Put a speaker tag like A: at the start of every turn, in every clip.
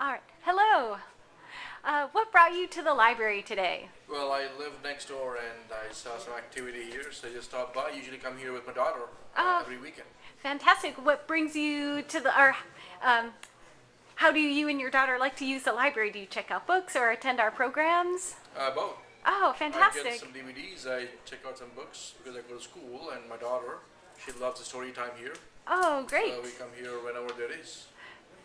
A: All right. Hello. Uh, what brought you to the library today?
B: Well, I live next door and I saw some activity here, so I just stopped by. Usually come here with my daughter uh,
A: Oh.
B: every weekend.
A: Fantastic. What brings you to the, or um, how do you and your daughter like to use the library? Do you check out books or attend our programs?
B: Uh, both.
A: Oh, fantastic.
B: I get some DVDs, I check out some books because I go to school and my daughter, she loves the story time here.
A: Oh, great.
B: So we come here whenever there is.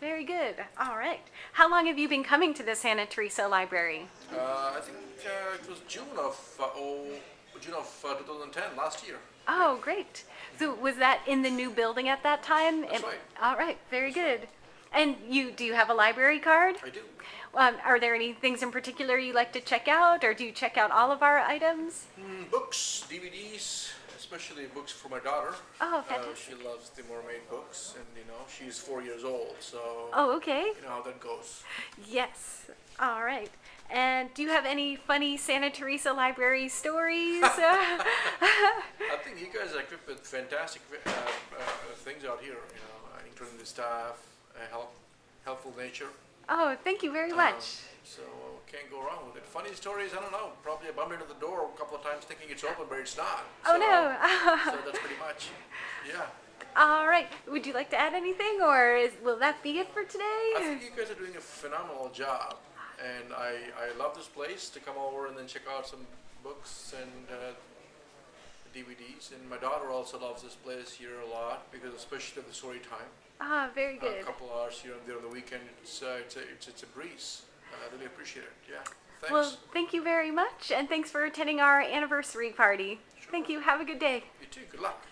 A: Very good. All right. How long have you been coming to the Santa Teresa Library?
B: Uh, I think uh, it was June of uh, oh, June of uh, 2010, last year.
A: Oh, great. So was that in the new building at that time?
B: That's
A: It-
B: right.
A: All right. Very good. And you, do you have a library card?
B: I do.
A: Um, are there any things in particular you like to check out, or do you check out all of our items?
B: Mm, books, DVDs, especially books for my daughter.
A: Oh,
B: Uh,
A: fantastic.
B: she loves the mermaid books, and you know she's four years old, so
A: Oh, okay.
B: you know how that goes.
A: Yes. All right. And do you have any funny Santa Teresa library stories? Uh,
B: I think you guys are equipped with fantastic uh, uh, things out here, you know, uh, including the staff, uh, help, helpful nature.
A: Oh, thank you very
B: Um,
A: much.
B: so can't go wrong with it. Funny stories, I don't know. Probably I bumped into the door a couple of times thinking it's open, but it's not.
A: Oh,
B: So-
A: no.
B: so that's pretty much, yeah.
A: All right. Would you like to add anything, or is, will that be it for today?
B: I think you guys are doing a phenomenal job, and I, I love this place to come over and then check out some books and uh, DVDs. And my daughter also loves this place here a lot because especially the story time.
A: Ah, very good.
B: A couple hours here and there on the weekend, it's uh, it's a it's, it's a breeze. I really appreciate it. Yeah, thanks.
A: Well, thank you very much, and thanks for attending our anniversary party. Thank you. Have a good day.
B: you too. Good luck.